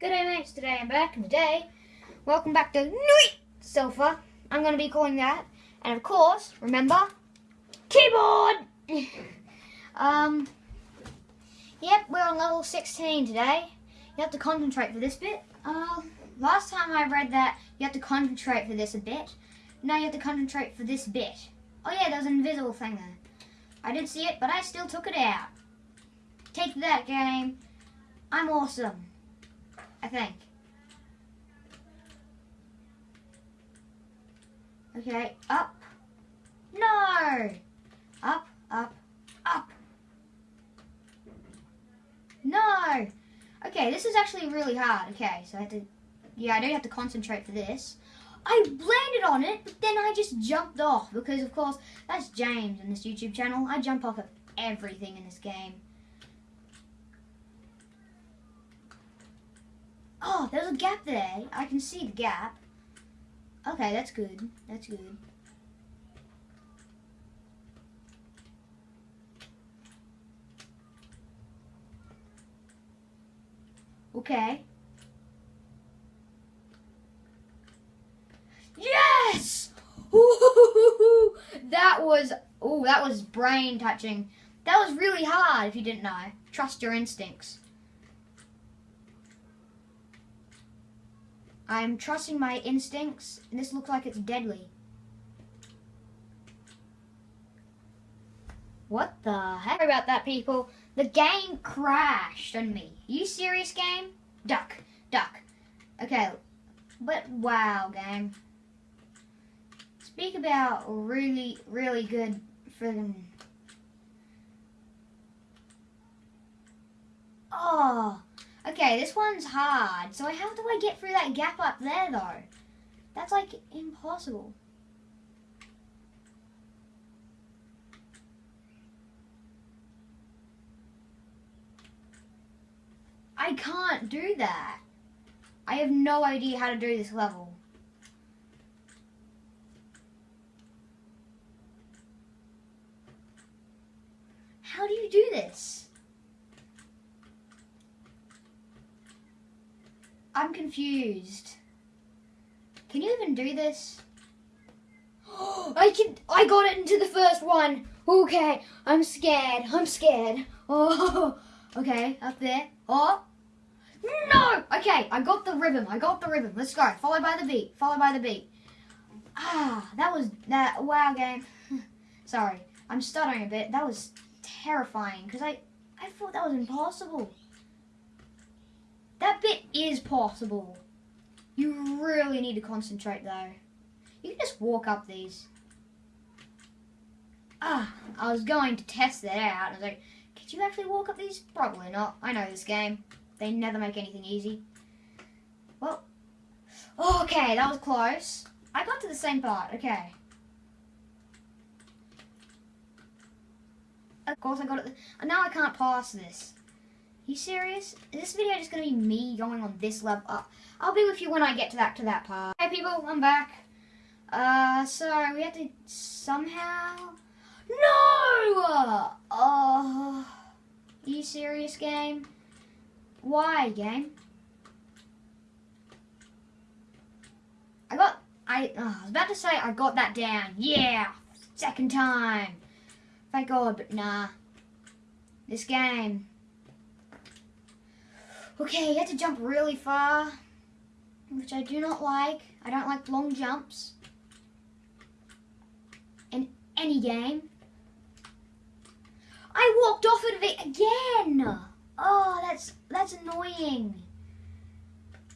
Good day mates, today I'm back and today, welcome back to Night Sofa. I'm going to be calling that. And of course, remember, keyboard! um, yep, we're on level 16 today. You have to concentrate for this bit. Uh, last time I read that you have to concentrate for this a bit. Now you have to concentrate for this bit. Oh yeah, there's an invisible thing there. I did see it, but I still took it out. Take that game. I'm awesome. I think. Okay, up. No! Up, up, up. No! Okay, this is actually really hard. Okay, so I have to, yeah, I do have to concentrate for this. I landed on it, but then I just jumped off because, of course, that's James in this YouTube channel. I jump off of everything in this game. Oh, there's a gap there. I can see the gap. Okay, that's good. That's good. Okay. Yes! Ooh, that was, oh, that was brain touching. That was really hard if you didn't know. Trust your instincts. I'm trusting my instincts, and this looks like it's deadly. What the heck? Sorry about that, people. The game crashed on me. You serious, game? Duck, duck. Okay, but wow, game. Speak about really, really good friggin' Oh, Okay, this one's hard. So how do I get through that gap up there, though? That's, like, impossible. I can't do that. I have no idea how to do this level. How do you do this? I'm confused. Can you even do this? I can. I got it into the first one. Okay, I'm scared. I'm scared. Oh, okay, up there. Oh, no. Okay, I got the rhythm. I got the rhythm. Let's go. Followed by the beat. Followed by the beat. Ah, that was that. Wow, game. Sorry, I'm stuttering a bit. That was terrifying because I I thought that was impossible. That bit is possible. You really need to concentrate though. You can just walk up these. Ah, I was going to test that out. I was like, could you actually walk up these? Probably not. I know this game. They never make anything easy. Well, okay, that was close. I got to the same part. Okay. Of course I got it. Now I can't pass this you serious? Is this video just going to be me going on this level? up. I'll be with you when I get to that to that part. Hey people, I'm back. Uh, so we have to somehow... No! Uh, are you serious, game? Why, game? I got... I, uh, I was about to say I got that down. Yeah! Second time. Thank God, but nah. This game Okay, you have to jump really far, which I do not like. I don't like long jumps in any game. I walked off of it again. Oh, that's that's annoying.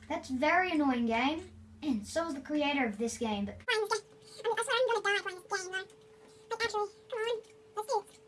That's very annoying game. And so is the creator of this game. But I mean, that's what I'm gonna die playing this game, Like actually, come on, let's do it.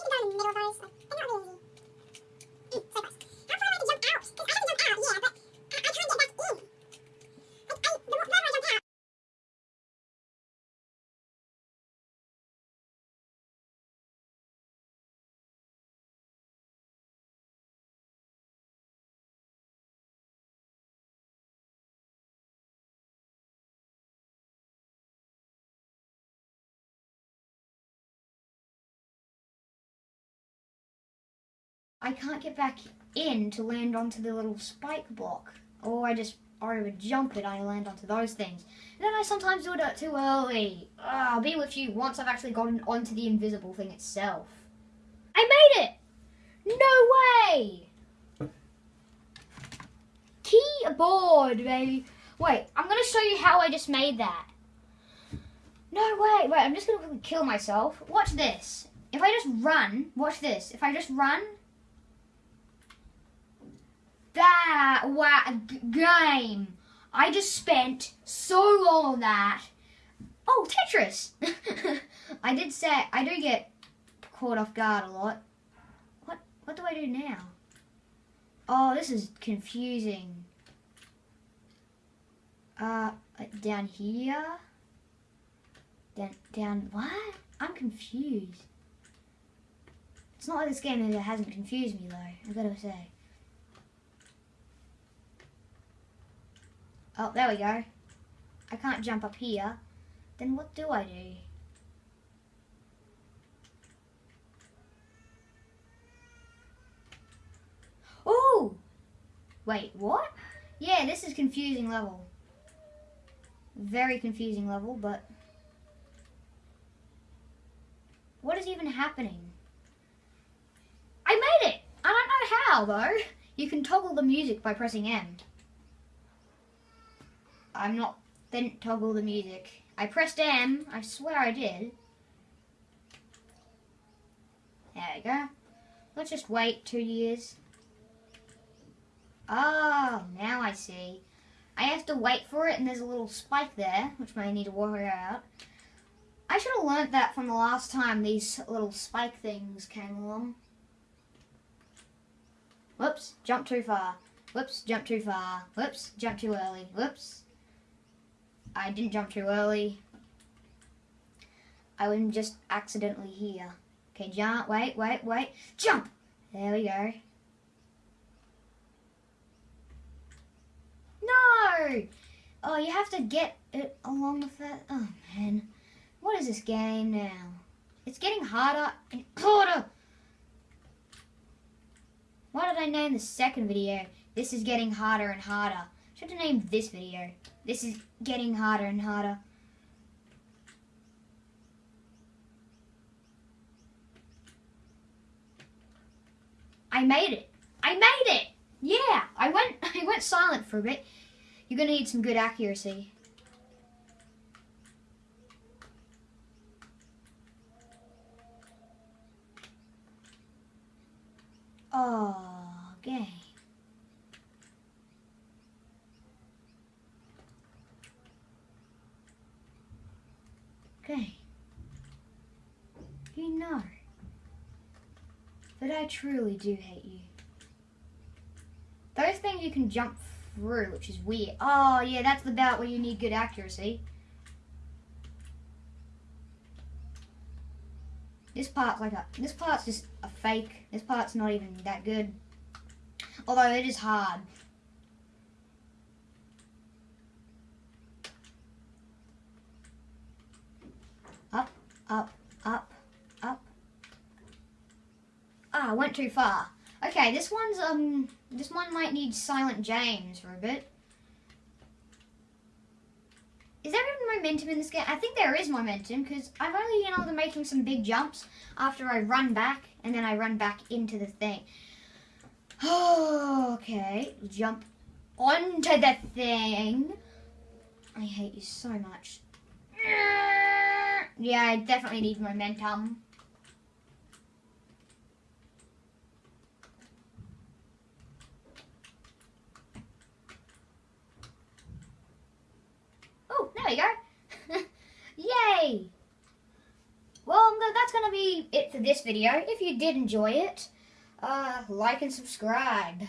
신다는 의미로 써있어 I can't get back in to land onto the little spike block. Or I just over jump it, I land onto those things. And then I sometimes do it too early. Ugh, I'll be with you once I've actually gotten onto the invisible thing itself. I made it! No way! Keyboard, baby. Wait, I'm gonna show you how I just made that. No way. Wait, I'm just gonna kill myself. Watch this. If I just run, watch this. If I just run, that wow, game. I just spent so long on that. Oh, Tetris. I did say I do get caught off guard a lot. What what do I do now? Oh, this is confusing. Uh, down here. Down, down, what? I'm confused. It's not like this game that hasn't confused me though, I've got to say. Oh, there we go. I can't jump up here. Then what do I do? Oh! Wait, what? Yeah, this is confusing level. Very confusing level, but... What is even happening? I made it! I don't know how, though. You can toggle the music by pressing M. I'm not, didn't toggle the music. I pressed M, I swear I did. There we go. Let's just wait two years. Oh, now I see. I have to wait for it and there's a little spike there, which may need to worry out. I should have learnt that from the last time these little spike things came along. Whoops, jump too far. Whoops, jump too far. Whoops, jump too early. Whoops. I didn't jump too early. I was just accidentally here. Okay, jump, wait, wait, wait. Jump! There we go. No! Oh, you have to get it along with that. Oh, man. What is this game now? It's getting harder and harder. Why did I name the second video? This is getting harder and harder. Should have named this video. This is getting harder and harder. I made it. I made it. Yeah, I went I went silent for a bit. You're to need some good accuracy. Oh, game. Okay. You know that I truly do hate you. Those things you can jump through, which is weird. Oh, yeah, that's the belt where you need good accuracy. This part's like a, this part's just a fake. This part's not even that good. Although it is hard. Up, up, up, up. Ah, I went too far. Okay, this one's, um, this one might need Silent James for a bit. Is there even momentum in this game? I think there is momentum because I've only been able to making some big jumps after I run back and then I run back into the thing. Okay. Jump onto the thing. I hate you so much. Yeah, I definitely need momentum. There you go. Yay! Well, that's going to be it for this video. If you did enjoy it, uh, like and subscribe.